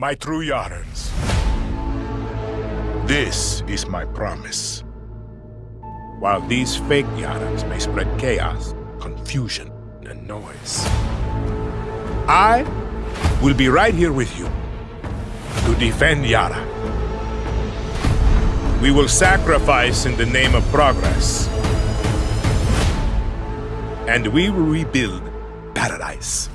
my true Yarans. This is my promise. While these fake Yarans may spread chaos, confusion, and noise, I will be right here with you to defend Yara. We will sacrifice in the name of progress. And we will rebuild paradise.